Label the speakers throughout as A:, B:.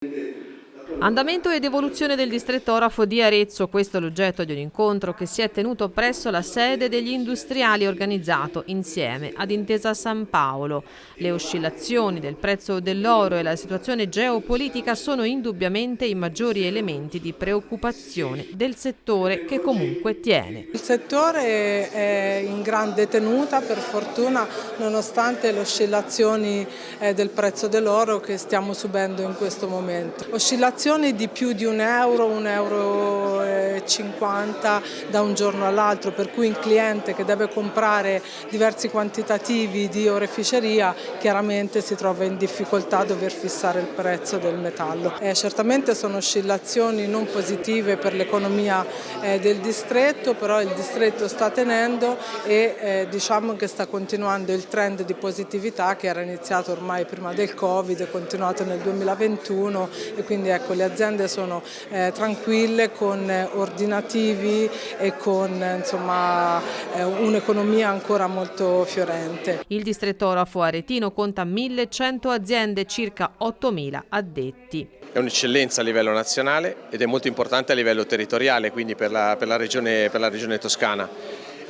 A: 对，Andamento ed evoluzione del distretto orafo di Arezzo, questo è l'oggetto di un incontro che si è tenuto presso la sede degli industriali organizzato insieme ad Intesa San Paolo. Le oscillazioni del prezzo dell'oro e la situazione geopolitica sono indubbiamente i maggiori elementi di preoccupazione del settore che comunque tiene.
B: Il settore è in grande tenuta per fortuna nonostante le oscillazioni eh, del prezzo dell'oro che stiamo subendo in questo momento. Oscillazioni di più di un euro, un euro e 50 da un giorno all'altro, per cui un cliente che deve comprare diversi quantitativi di oreficeria chiaramente si trova in difficoltà a dover fissare il prezzo del metallo. Eh, certamente sono oscillazioni non positive per l'economia eh, del distretto, però il distretto sta tenendo e eh, diciamo che sta continuando il trend di positività che era iniziato ormai prima del Covid, è continuato nel 2021 e quindi ecco le aziende sono eh, tranquille con ordinativi e con eh, un'economia ancora molto fiorente.
A: Il distretto orafo aretino conta 1100 aziende, circa 8000 addetti.
C: È un'eccellenza a livello nazionale ed è molto importante a livello territoriale, quindi per la, per la, regione, per la regione toscana.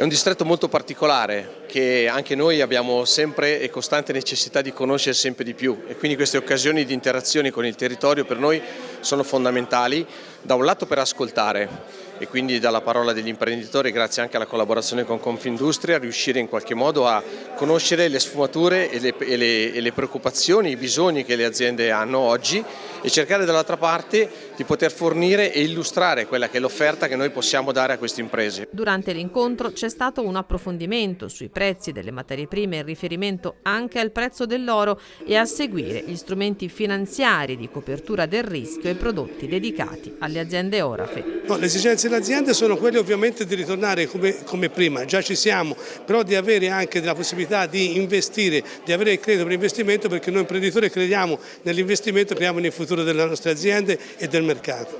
C: È un distretto molto particolare che anche noi abbiamo sempre e costante necessità di conoscere sempre di più. E quindi queste occasioni di interazione con il territorio per noi sono fondamentali, da un lato per ascoltare e quindi dalla parola degli imprenditori grazie anche alla collaborazione con Confindustria riuscire in qualche modo a conoscere le sfumature e le, e le, e le preoccupazioni, i bisogni che le aziende hanno oggi e cercare dall'altra parte di poter fornire e illustrare quella che è l'offerta che noi possiamo dare a queste imprese.
A: Durante l'incontro c'è stato un approfondimento sui prezzi delle materie prime in riferimento anche al prezzo dell'oro e a seguire gli strumenti finanziari di copertura del rischio e prodotti dedicati alle aziende orafe.
D: No, le esigenze delle aziende sono quelle ovviamente di ritornare come, come, prima, già ci siamo, però di avere anche la possibilità di investire, di avere il credito per investimento perché noi imprenditori crediamo nell'investimento, crediamo nel futuro delle nostre aziende e del mercato.